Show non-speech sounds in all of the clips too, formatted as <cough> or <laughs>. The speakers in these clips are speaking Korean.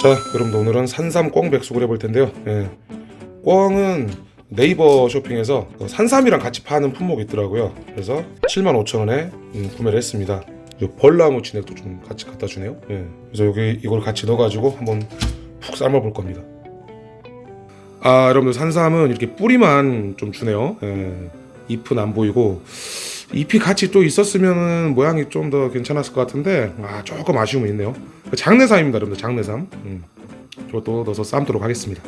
자 여러분들 오늘은 산삼 꿩 백숙을 해볼 텐데요 예. 꿩은 네이버 쇼핑에서 그 산삼이랑 같이 파는 품목이 있더라고요 그래서 75,000원에 음, 구매를 했습니다 이 벌나무 진액도 좀 같이 갖다 주네요 예. 그래서 여기 이걸 같이 넣어가지고 한번 푹 삶아 볼 겁니다 아 여러분들 산삼은 이렇게 뿌리만 좀 주네요 예. 잎은 안 보이고 잎이 같이 또 있었으면 모양이 좀 더 괜찮았을 것 같은데 아 조금 아쉬움이 있네요. 장내삼입니다 여러분들 장내삼. 음. 이것도 넣어서 삶도록 하겠습니다.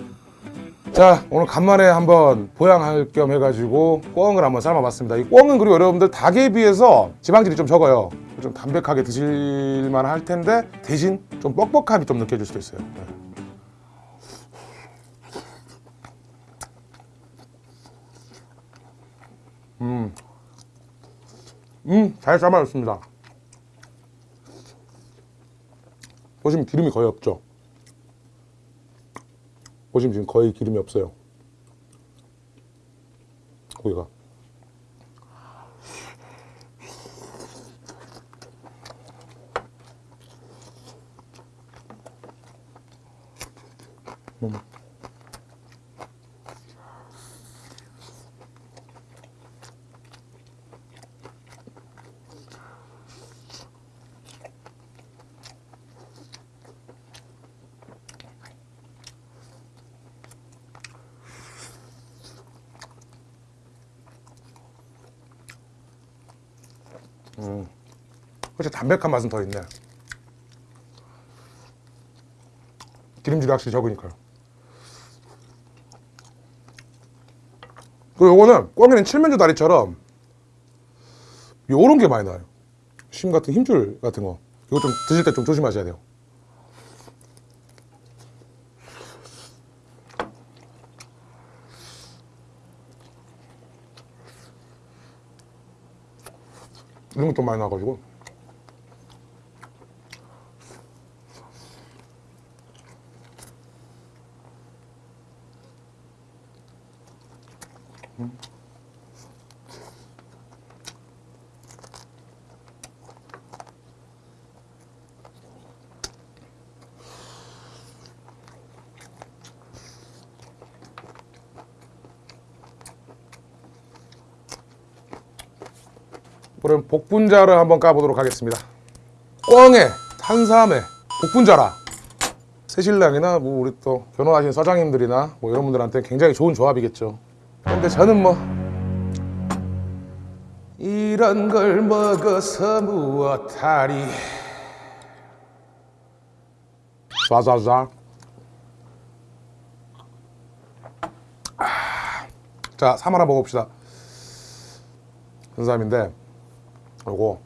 자 오늘 간만에 한번 보양할 겸 해가지고 꿩을 한번 삶아봤습니다. 이 꿩은 그리고 여러분들 닭에 비해서 지방질이 좀 적어요. 좀 담백하게 드실만 할 텐데 대신 좀 뻑뻑함이 좀 느껴질 수도 있어요. 네. 음, 음, 잘 삶아졌습니다. 보시면 기름이 거의 없죠. 보시면 지금 거의 기름이 없어요. 고기가. 음. 음. 훨씬 담백한 맛은 더 있네. 기름질이 확실히 적으니까요. 그리고 요거는 꿩에는 칠면조 다리처럼 요런 게 많이 나요. 심 같은 힘줄 같은 거. 이거 좀 드실 때 좀 조심하셔야 돼요. 이런 것도 많이 나가지고 그럼 복분자를 한번 까보도록 하겠습니다. 꿩에 탄삼에 복분자라 새신랑이나 뭐 우리 또 결혼하신 서장님들이나 뭐 이런 분들한테 굉장히 좋은 조합이겠죠. 근데 저는 뭐 이런 걸 먹어서 무엇하리 쏴쏴쏴 아, 자, 삼 하나 먹어봅시다. 탄삼인데 요거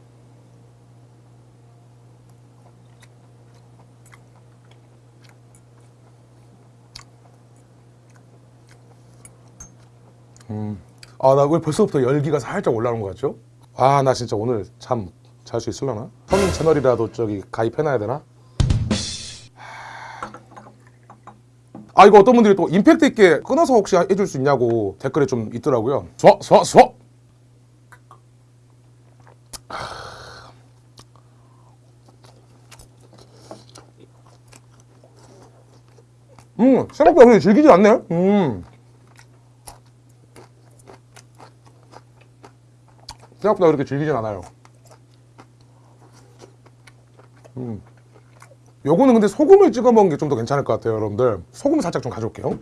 음. 아, 나 왜 벌써부터 열기가 살짝 올라오는 것 같죠? 아, 나 진짜 오늘 잠 잘 수 있을려나? 성인 채널이라도 저기 가입해놔야 되나? 아, 이거 어떤 분들이 또 임팩트 있게 끊어서 혹시 해줄 수 있냐고 댓글에 좀 있더라고요. 서, 서, 서! 음, 생각보다 그렇게 질기지 않네. 음. 생각보다 그렇게 질기진 않아요. 음. 요거는 근데 소금을 찍어 먹는 게 좀 더 괜찮을 것 같아요, 여러분들. 소금 살짝 좀 가져올게요.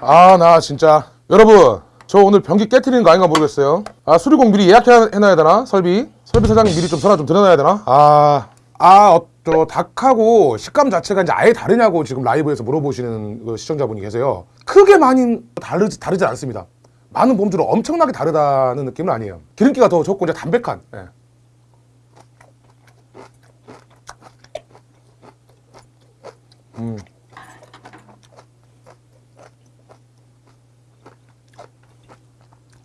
아, 나 진짜. 여러분, 저 오늘 변기 깨트리는 거 아닌가 모르겠어요. 아, 수리공 미리 예약해놔야 되나? 설비? 설비 사장님 미리 좀 전화 좀 드려놔야 되나? 아, 아, 어, 저 닭하고 식감 자체가 이제 아예 다르냐고 지금 라이브에서 물어보시는 그 시청자분이 계세요. 크게 많이 다르지, 다르지 않습니다. 많은 범주로 엄청나게 다르다는 느낌은 아니에요. 기름기가 더 적고 이제 담백한. 예. 음.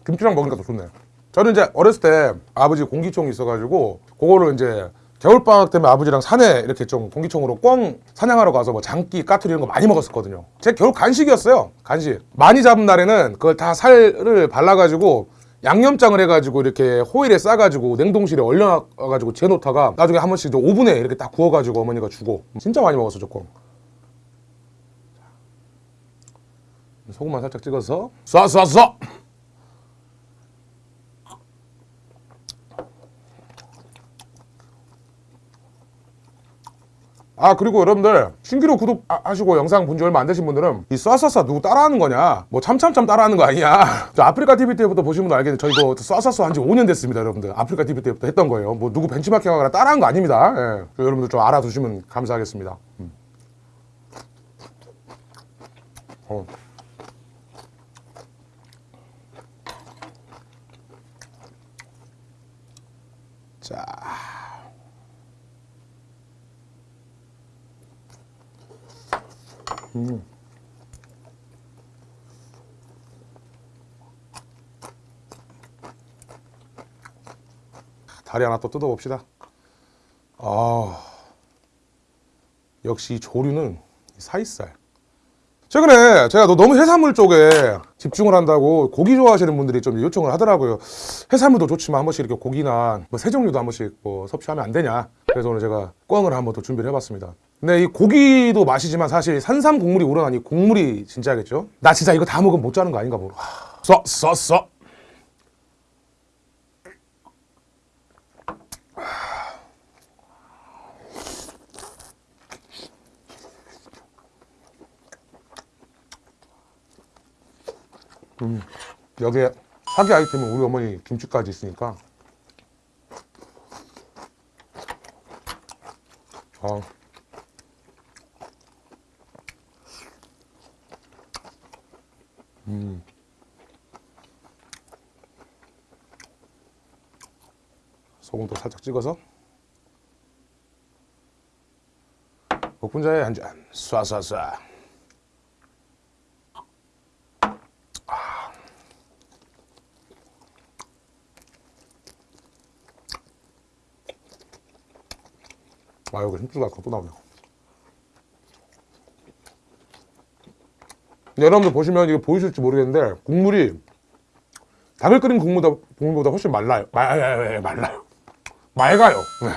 김치랑 먹으니까 더 좋네. 저는 이제 어렸을 때 아버지 공기총이 있어가지고 그거를 이제 겨울방학 때문에 아버지랑 산에 이렇게 좀 공기총으로 꽝 사냥하러 가서 뭐 장기, 까투리 이런 거 많이 먹었었거든요. 제 겨울 간식이었어요 간식. 많이 잡은 날에는 그걸 다 살을 발라가지고 양념장을 해가지고 이렇게 호일에 싸가지고 냉동실에 얼려가지고 재놓다가 나중에 한 번씩 오븐에 이렇게 딱 구워가지고 어머니가 주고. 진짜 많이 먹었어 조금. 소금만 살짝 찍어서 쏴쏴쏴! 아 그리고 여러분들 신기루 구독하시고 영상 본 지 얼마 안 되신 분들은 이 쏴쏴쏴 누구 따라하는 거냐? 뭐 참참참 따라하는 거 아니야 <laughs> 저 아프리카 TV 때부터 보시면 알겠는데 저 이거 쏴쏴쏴 한 지 5년 됐습니다 여러분들. 아프리카 TV 때부터 했던 거예요. 뭐 누구 벤치마킹하거나 따라한 거 아닙니다. 예. 여러분들 좀 알아두시면 감사하겠습니다. 음. 어. 자 다리 하나 또 뜯어봅시다. 아, 역시 이 조류는 이 사이살. 최근에 제가 너- 너무 해산물 쪽에 집중을 한다고 고기 좋아하시는 분들이 좀 요청을 하더라고요. 해산물도 좋지만 한 번씩 이렇게 고기나 뭐 새종류도 한 번씩 뭐 섭취하면 안 되냐. 그래서 오늘 제가 꿩을 한번 더 준비를 해봤습니다. 근데 이 고기도 맛이지만 사실 산삼 국물이 우러나니 국물이 진짜겠죠. 나 진짜 이거 다 먹으면 못 자는 거 아닌가 모르. 써, 써, 써. 여기에 사기 아이템은 우리 어머니 김치까지 있으니까 아. 음. 소금도 살짝 찍어서. 복분자에 한잔. 쏴쏴쏴. 아. 여기 힘줄가 또 나오네. 근 여러분들 보시면 이게 보이실지 모르겠는데 국물이 닭을 끓인 국물보다, 국물보다 훨씬 말라요 말, 말라요 맑아요 네.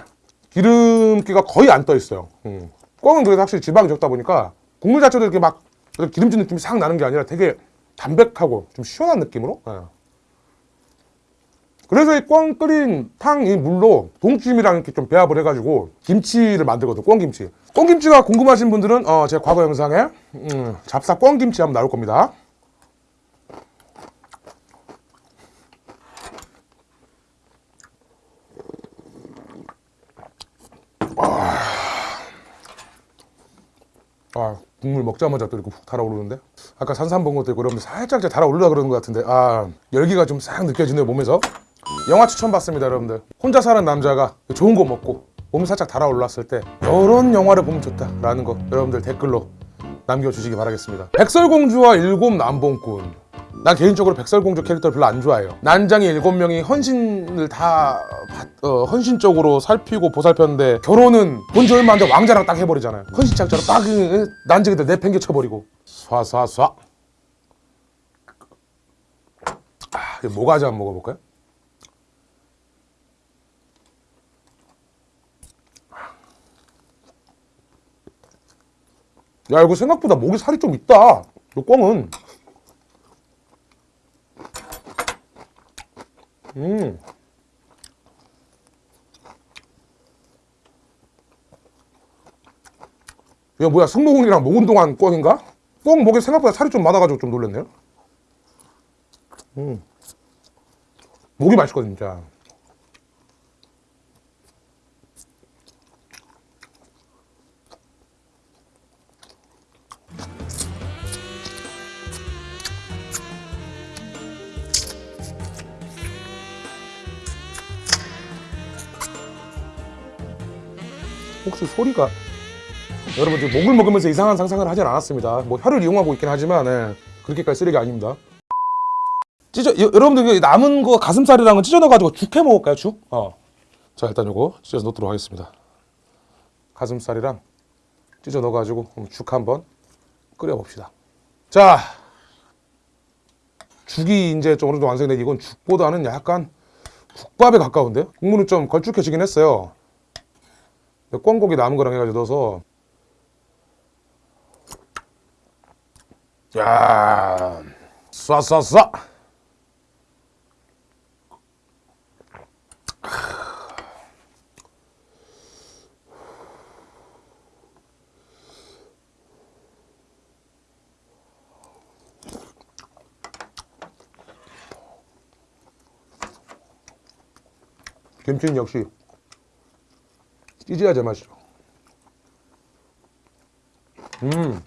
기름기가 거의 안 떠 있어요 음. 꿩은 그래도 확실히 지방이 적다 보니까 국물 자체도 이렇게 막 기름진 느낌이 싹 나는 게 아니라 되게 담백하고 좀 시원한 느낌으로 네. 그래서 이꿩 끓인 탕 이 물로 동치미랑 이렇게 좀 배합을 해가지고 김치를 만들거든 꿩김치. 꿩김치가 궁금하신 분들은 어, 제 과거 영상에 음, 잡사 꿩김치 한번 나올 겁니다. 아. 국물 먹자마자 또 이렇게 훅 달아오르는데? 아까 산삼 본 것도 있고 여러분들 살짝 달아오르려 그러는 것 같은데. 아 열기가 좀 싹 느껴지네요 몸에서 영화 추천 받습니다 여러분들. 혼자 사는 남자가 좋은 거 먹고 몸이 살짝 달아올랐을 때 이런 영화를 보면 좋다라는 거 여러분들 댓글로 남겨주시기 바라겠습니다. 백설공주와 일곱 남봉꾼. 난 개인적으로 백설공주 캐릭터를 별로 안 좋아해요. 난장이 일곱 명이 헌신을 다 받- 어, 헌신적으로 살피고 보살폈는데 결혼은 본지 얼마 안 돼 왕자랑 딱 해버리잖아요. 헌신짝처럼 딱 그, 난쟁이들 내팽개 쳐버리고. 쏴쏴쏴. 아, 이 모가지? 한번 먹어볼까요? 야 이거 생각보다 목에 살이 좀 있다 이 꿩은 음. 이거 뭐야 승모근이랑 목 운동한 꿩인가? 꿩 목에 생각보다 살이 좀 많아가지고 좀 놀랐네요 음. 목이 맛있거든 진짜 혹시 소리가 여러분 지금 목을 먹으면서 이상한 상상을 하진 않았습니다. 뭐 혀를 이용하고 있긴 하지만 예, 그렇게까지 쓰레기 아닙니다. 찢어 여, 여러분들 그 남은 거 가슴살이랑은 찢어 넣어가지고 죽 해 먹을까요 죽? 어. 자 일단 요거 찢어서 넣도록 하겠습니다. 가슴살이랑 찢어 넣어가지고 죽 한번 끓여 봅시다. 자 죽이 이제 좀 어느 정도 완성되니 이건 죽보다는 약간 국밥에 가까운데 국물은 좀 걸쭉해지긴 했어요. 꿩고기 남은 거랑 해가지고 넣어서 야, 쏴쏴쏴. 김치는 역시 찌질야 제맛이죠. 음.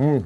음.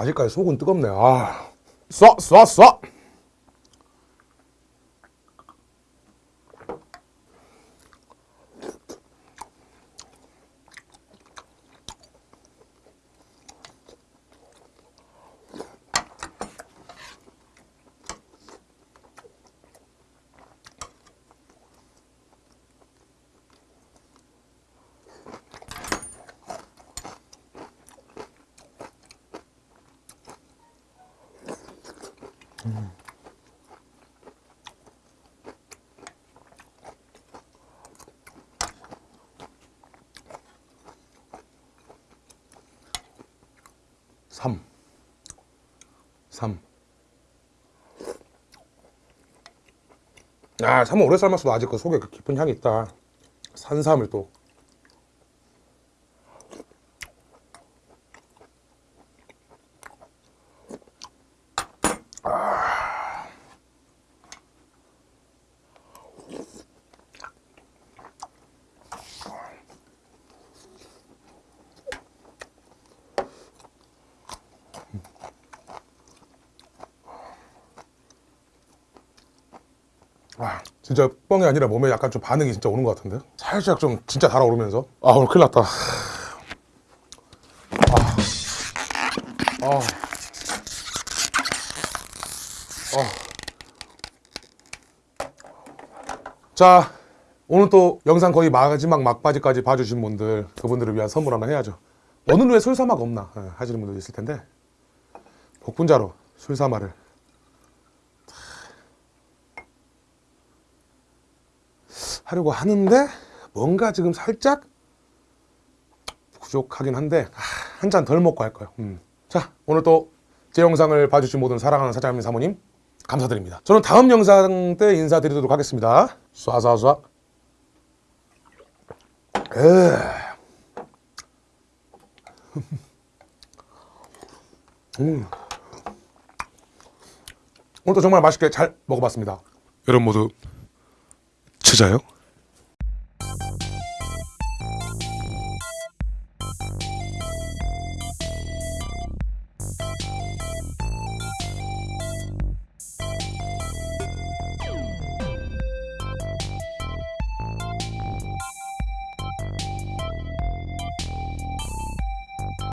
아직까지 속은 뜨겁네. 아, 쏴, 쏴, 쏴. 삼, 삼. 아, 삼은 오래 삶았어도 아직 그 속에 그 깊은 향이 있다. 산삼을 또. 아, 진짜 뻥이 아니라 몸에 약간 좀 반응이 진짜 오는 것 같은데? 살짝 좀 진짜 달아오르면서. 아, 오늘 큰일 났다. 아. 아. 아. 자, 오늘 또 영상 거의 마지막 막바지까지 봐주신 분들, 그분들을 위한 선물 하나 해야죠. 오늘 왜 술사마가 없나 예, 하시는 분들 있을 텐데, 복분자로 술사마를 하려고 하는데 뭔가 지금 살짝 부족하긴 한데 한 잔 덜 먹고 할 거예요. 음. 자 오늘 또 제 영상을 봐주신 모든 사랑하는 사장님 사모님 감사드립니다. 저는 다음 영상 때 인사드리도록 하겠습니다. 쏴쏴쏴. 에. <laughs> 음. 오늘도 정말 맛있게 잘 먹어봤습니다. 여러분 모두 찾아요.